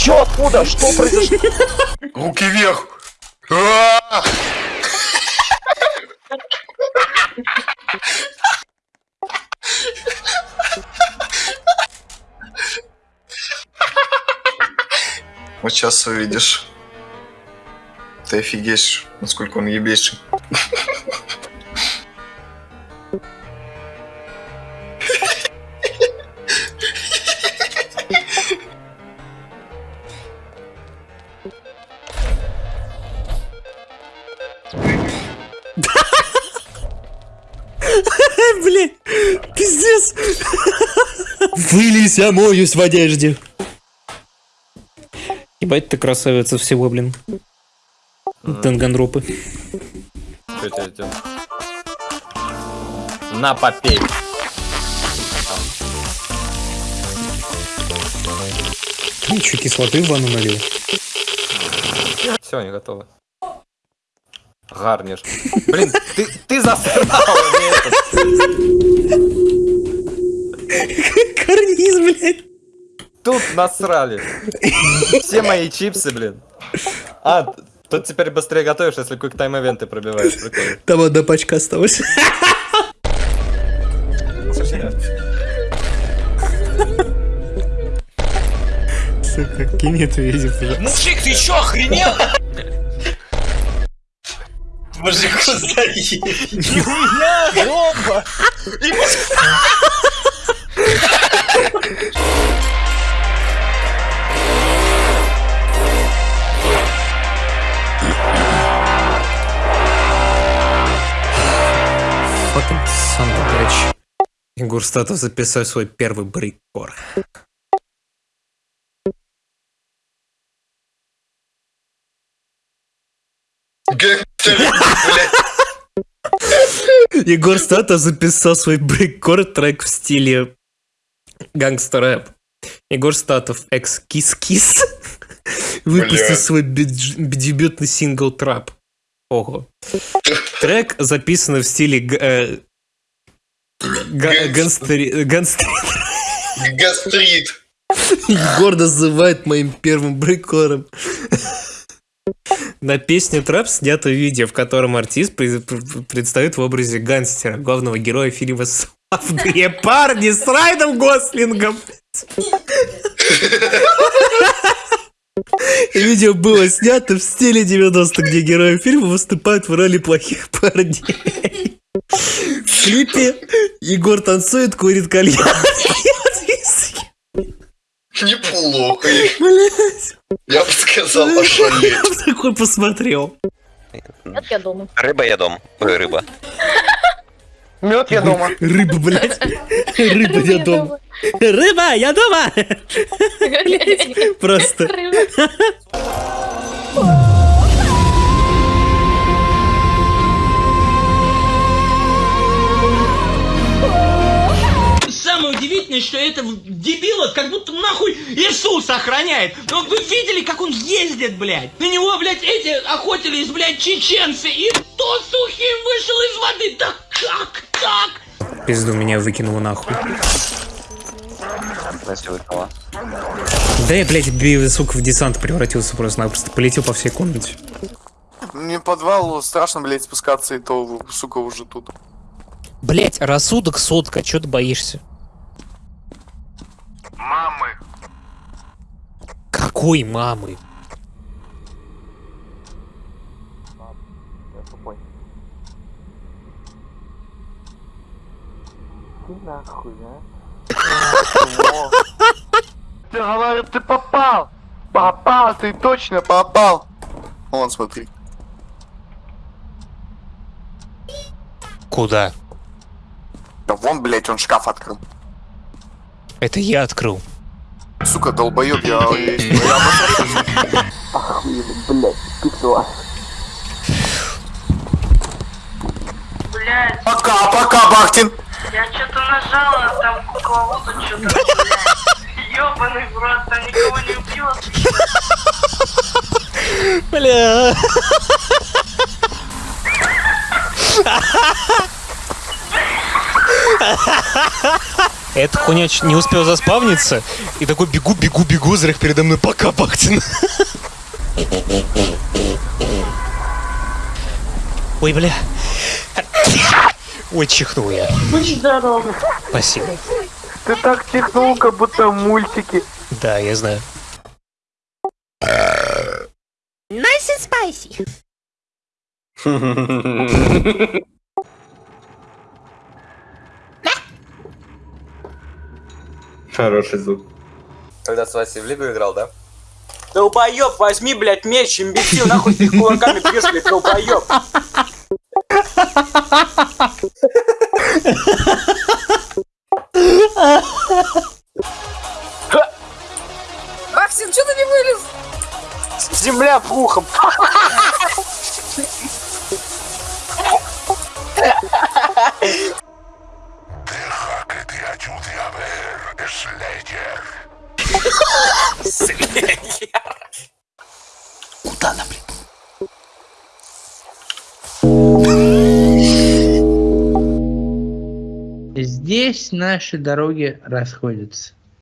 чё, откуда? Что произошло? Руки вверх! А! Вот сейчас увидишь. Ты офигеешь, насколько он ебейший. Блин, пиздец. Вылезь, я моюсь в одежде. Ебать ты красавица всего, блин. Танганропы. На, попей. Ничего, кислоты в ванну налил. Все, они готовы. Гарниш. Блин, ты, ты засрал мне. Карниз, блядь. Тут насрали. Все мои чипсы, блин. А, тут теперь быстрее готовишь, если quick time ивенты пробиваешь. Прикольно. Там одна пачка осталась. Сука, видео, пожалуйста. Мужик, ты чё, охренел? Мужику заебись. Нихуя, бомба. Fucking son of. Егор Статов записал свой первый. Гангстер, блядь. Егор Статов записал свой breakcore трек в стиле гангстер рэп. Егор Статов, экс Кис Кис, выпустил свой дебютный сингл Трап. Ого. Трек записан в стиле э, га- ганстери- ганстри- Гастрит. Егор называет моим первым брейкором. На песню «Трэп» снято видео, в котором артист пред- пред- предстает в образе гангстера, главного героя фильма «Славные парни» с Райаном Гослингом. Видео было снято в стиле 90-х, где герои фильма выступают в роли плохих парней. В клипе Егор танцует, курит кальян. Неплохо. Блядь. Я сказал, ошалеть. Такой посмотрел. Нет, я дома. Рыба я дом. Ой, рыба. Мед я дома. Рыба, блядь. Рыба, я дома. Рыба, я дома. Просто. Самое удивительное, что это дебила как будто нахуй Иисус охраняет. Но вы видели, как он ездит, блядь? На него, блядь, эти охотились, блядь, чеченцы. И то сухим вышел из воды. Да как так? Пизду меня выкинуло нахуй. Да я, блядь, сука, в десант превратился просто-напросто. Полетел по всей комнате. Мне в подвал страшно, блядь, спускаться, и то, сука, уже тут. Блять, рассудок сотка, чё ты боишься? Мамы. Какой мамы? Ты говорю, ты попал! Попал, ты точно попал! Вон, смотри. Куда? Да вон, блядь, он шкаф открыл. Это я открыл. Сука, долбоёб, я... я обосрался. Блядь, Пока, пока, Бахтин! я что-то нажала, а там кукловоду что-то, блядь. Ёбаный в рот, там никого не убьет. Бля. эта хуйня не успел заспавниться, и такой бегу, бегу, бегу, зрях передо мной, пока, Бахтин. Ой, бля. Ой, чихнул я. Будь здоров. Спасибо. Ты так чихнул, как будто в мультике. Да, я знаю. Nice and spicy. Хороший звук. Когда с Васей в Лигу играл, да? Долбоёб, возьми, блядь, меч, имбецил, нахуй ты кулаками бьешь, блядь, долбоёб. Здесь наши дороги расходятся.